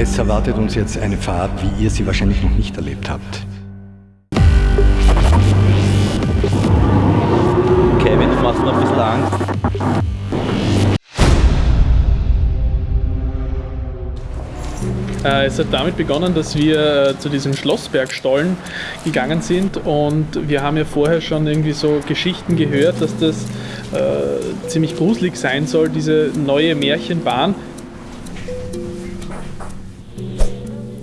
Es erwartet uns jetzt eine Fahrt, wie ihr sie wahrscheinlich noch nicht erlebt habt. Kevin, du machst noch ein bisschen Angst. Äh, es hat damit begonnen, dass wir äh, zu diesem Schlossbergstollen gegangen sind und wir haben ja vorher schon irgendwie so Geschichten gehört, dass das äh, ziemlich gruselig sein soll, diese neue Märchenbahn.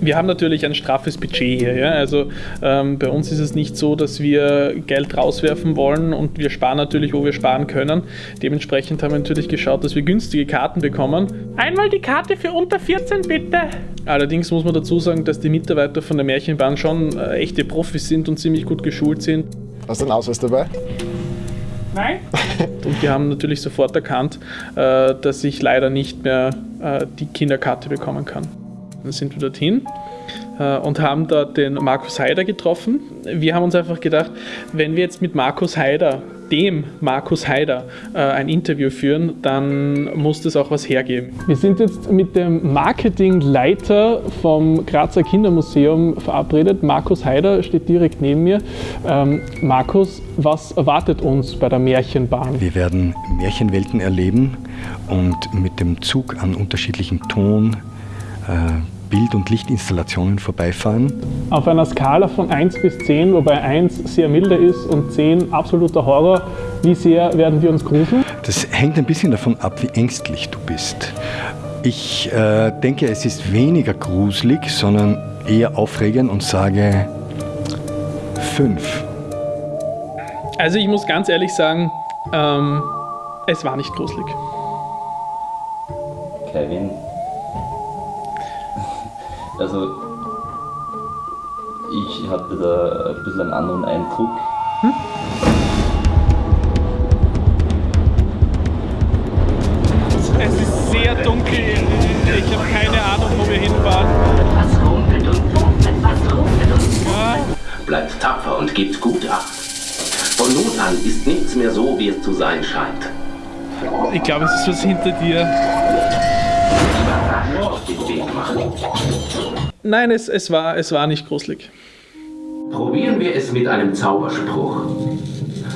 Wir haben natürlich ein straffes Budget hier. Ja? Also ähm, bei uns ist es nicht so, dass wir Geld rauswerfen wollen und wir sparen natürlich, wo wir sparen können. Dementsprechend haben wir natürlich geschaut, dass wir günstige Karten bekommen. Einmal die Karte für unter 14 bitte. Allerdings muss man dazu sagen, dass die Mitarbeiter von der Märchenbahn schon äh, echte Profis sind und ziemlich gut geschult sind. Hast du einen Ausweis dabei? Nein. und wir haben natürlich sofort erkannt, äh, dass ich leider nicht mehr äh, die Kinderkarte bekommen kann. Dann sind wir dorthin äh, und haben dort den Markus Haider getroffen. Wir haben uns einfach gedacht, wenn wir jetzt mit Markus Haider, dem Markus Haider, äh, ein Interview führen, dann muss das auch was hergeben. Wir sind jetzt mit dem Marketingleiter vom Grazer Kindermuseum verabredet. Markus Haider steht direkt neben mir. Ähm, Markus, was erwartet uns bei der Märchenbahn? Wir werden Märchenwelten erleben und mit dem Zug an unterschiedlichen Ton, äh, Bild- und Lichtinstallationen vorbeifahren. Auf einer Skala von 1 bis 10, wobei 1 sehr milde ist und 10 absoluter Horror, wie sehr werden wir uns gruseln? Das hängt ein bisschen davon ab, wie ängstlich du bist. Ich äh, denke, es ist weniger gruselig, sondern eher aufregend und sage 5. Also ich muss ganz ehrlich sagen, ähm, es war nicht gruselig. Kevin. Also, ich hatte da ein bisschen einen anderen Eindruck. Es ist sehr dunkel. Ich habe keine Ahnung, wo wir hinfahren. Was rumpelt und pumpt, was rumpelt und pumpt. Bleibt tapfer und gebt gut Acht. Von nun an ist nichts mehr so, wie es zu sein scheint. Ich glaube, es ist was hinter dir. Auf den Weg machen. Nein, es, es, war, es war nicht gruselig. Probieren wir es mit einem Zauberspruch.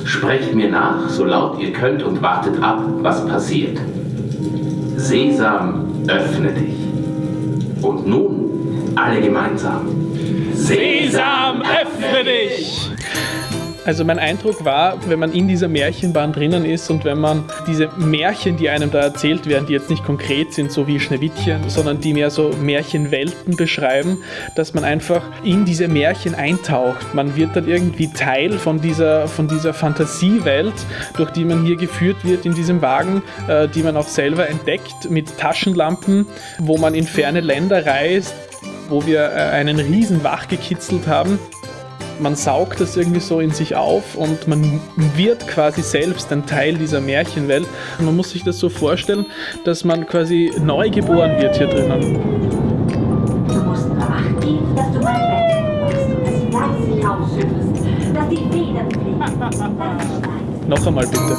Sprecht mir nach, so laut ihr könnt und wartet ab, was passiert. Sesam, öffne dich. Und nun alle gemeinsam. Sesam, öffne dich! Also mein Eindruck war, wenn man in dieser Märchenbahn drinnen ist und wenn man diese Märchen, die einem da erzählt werden, die jetzt nicht konkret sind, so wie Schneewittchen, sondern die mehr so Märchenwelten beschreiben, dass man einfach in diese Märchen eintaucht. Man wird dann irgendwie Teil von dieser, von dieser Fantasiewelt, durch die man hier geführt wird in diesem Wagen, äh, die man auch selber entdeckt mit Taschenlampen, wo man in ferne Länder reist, wo wir äh, einen riesen Wach gekitzelt haben man saugt das irgendwie so in sich auf und man wird quasi selbst ein Teil dieser Märchenwelt. Und man muss sich das so vorstellen, dass man quasi neu geboren wird hier drinnen. Du musst nur acht geben, dass du mein Bett machst und es fleißig ausschüttest, dass die Federn fliegen. Dann steigt Noch einmal bitte.